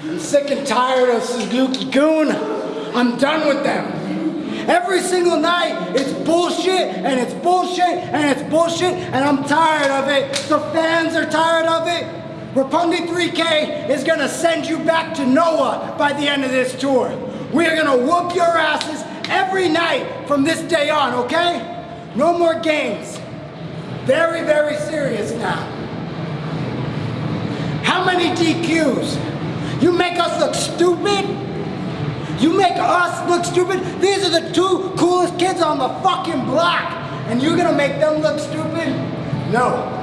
I'm sick and tired of this Suzuki Goon. I'm done with them. Every single night, it's bullshit and it's bullshit and it's bullshit, and I'm tired of it. The fans are tired of it. Rapungi 3K is gonna send you back to Noah by the end of this tour. We are gonna whoop your asses every night from this day on, okay? No more games. Very, very serious now. How many DQs? You make us look stupid? You make us look stupid? These are the two coolest kids on the fucking block. And you're gonna make them look stupid? No.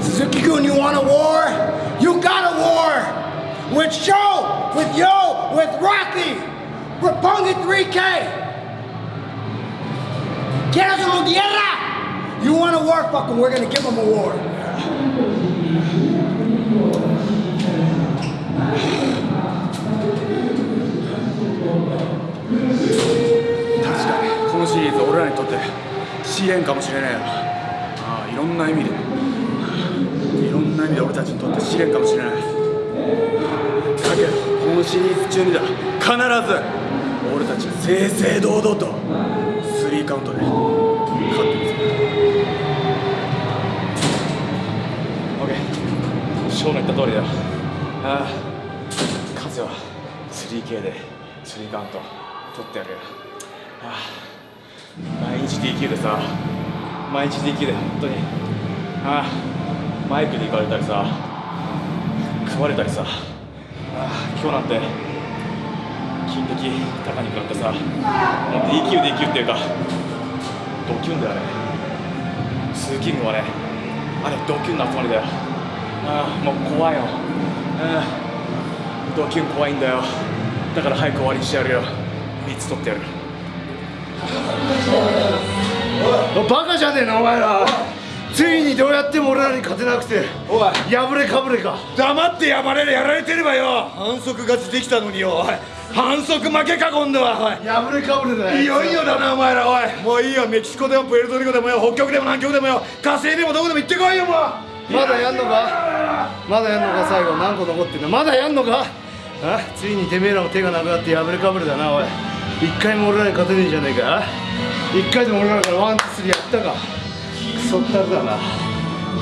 Suzuki-kun, you want a war? You got a war! With Sho, with Yo, with Rocky, Rapunga 3K! ¿Quieres? You want a war? Fuck them, we're gonna give them a war. シリーズ俺らにとって。試練かもしれないよああいろんな意味で。いろんな意味で俺たちにとって試練かもしれない。だけどこのシリーズ中にだ。必ず俺たちは正々堂々とスリーカウントで勝ってみせる。OK ショーの言った通りだよ。ああ勝つよ 3K でスリーカウント取ってやるよ、はあ、毎日 DQ でさ毎日 DQ で本当にああマイクで行かれたりさ食われたりさああ今日なんて金敵高に食らってさもう DQ、DQ っていうかドキュンだよね。スーキングはねあれドキュンの集まりだよ。ああもう怖いよ、ああドキュン怖いんだよ。だから早く終わりにしてやるよ。3つ取ってやる。バカじゃねえなお前ら。ついにどうやっても俺らに勝てなくておい。破れかぶれか。黙ってやばれるやられてればよ。反則勝ちできたのによおい。反則負けか今度はおい。破れかぶれだいよいよだなお前らおい。もういいよメキシコでもプエルトリコでもよ北極でも南極でもよ火星でもどこでも行ってこいよもう。まだやんのか？まだやんのか？最後何個残ってんの？まだやんのか？あついにてめえらも手がなくなって破れかぶれだなおい一回も俺らに勝てねえじゃねえか。一回でも俺らからワンツースリーやったか。クソったれだな。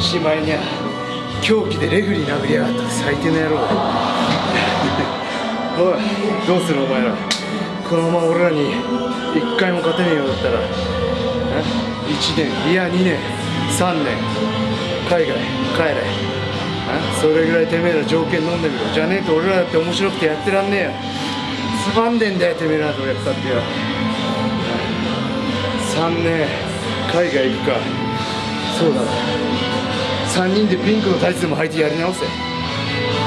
しまいにゃ凶器でレフリー殴りやがった最低の野郎。おいどうするお前ら。このまま俺らに一回も勝てねえようだったら。1年いや2年3年。海外帰れ。それぐらいてめえら条件飲んでみろ。じゃねえと俺らだって面白くてやってらんねえよ。つまんでんだよてめえらとやったってよ。3年海外行くか。そうだ3人でピンクのタイツでも履いてやり直せ。